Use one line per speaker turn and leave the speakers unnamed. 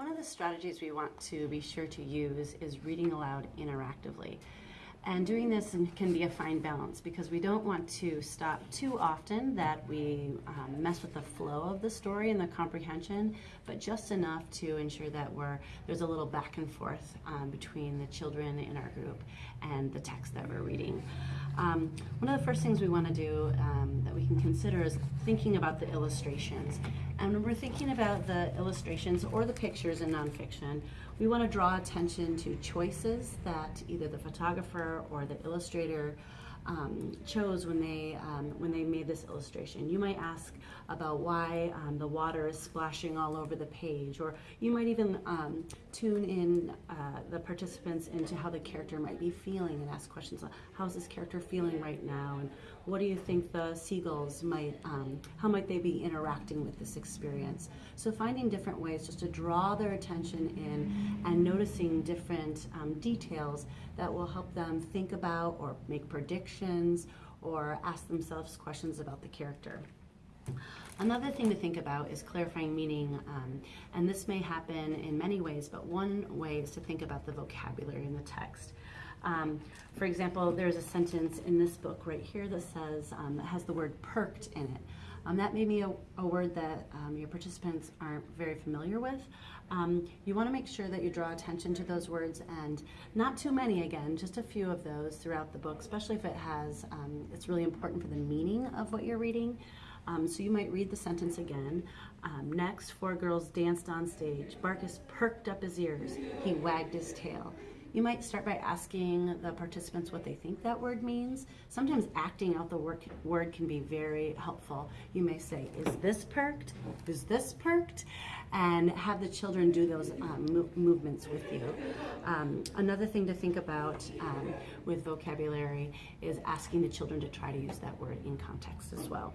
One of the strategies we want to be sure to use is reading aloud interactively. And doing this can be a fine balance because we don't want to stop too often that we um, mess with the flow of the story and the comprehension, but just enough to ensure that we're there's a little back and forth um, between the children in our group and the text that we're reading. Um, one of the first things we want to do consider is thinking about the illustrations. And when we're thinking about the illustrations or the pictures in nonfiction, we want to draw attention to choices that either the photographer or the illustrator um, chose when they um, when they made this illustration. You might ask about why um, the water is splashing all over the page, or you might even um, tune in uh, the participants into how the character might be feeling and ask questions like, "How's this character feeling right now?" and "What do you think the seagulls might? Um, how might they be interacting with this experience?" So finding different ways just to draw their attention in noticing different um, details that will help them think about or make predictions or ask themselves questions about the character. Another thing to think about is clarifying meaning, um, and this may happen in many ways, but one way is to think about the vocabulary in the text. Um, for example, there's a sentence in this book right here that says, um, that has the word perked in it. Um, that may be a, a word that um, your participants aren't very familiar with. Um, you want to make sure that you draw attention to those words and not too many again, just a few of those throughout the book, especially if it has, um, it's really important for the meaning of what you're reading. Um, so you might read the sentence again. Um, next, four girls danced on stage. Barkus perked up his ears. He wagged his tail. You might start by asking the participants what they think that word means. Sometimes acting out the word, word can be very helpful. You may say, is this perked? Is this perked? And have the children do those um, move, movements with you. Um, another thing to think about um, with vocabulary is asking the children to try to use that word in context as well.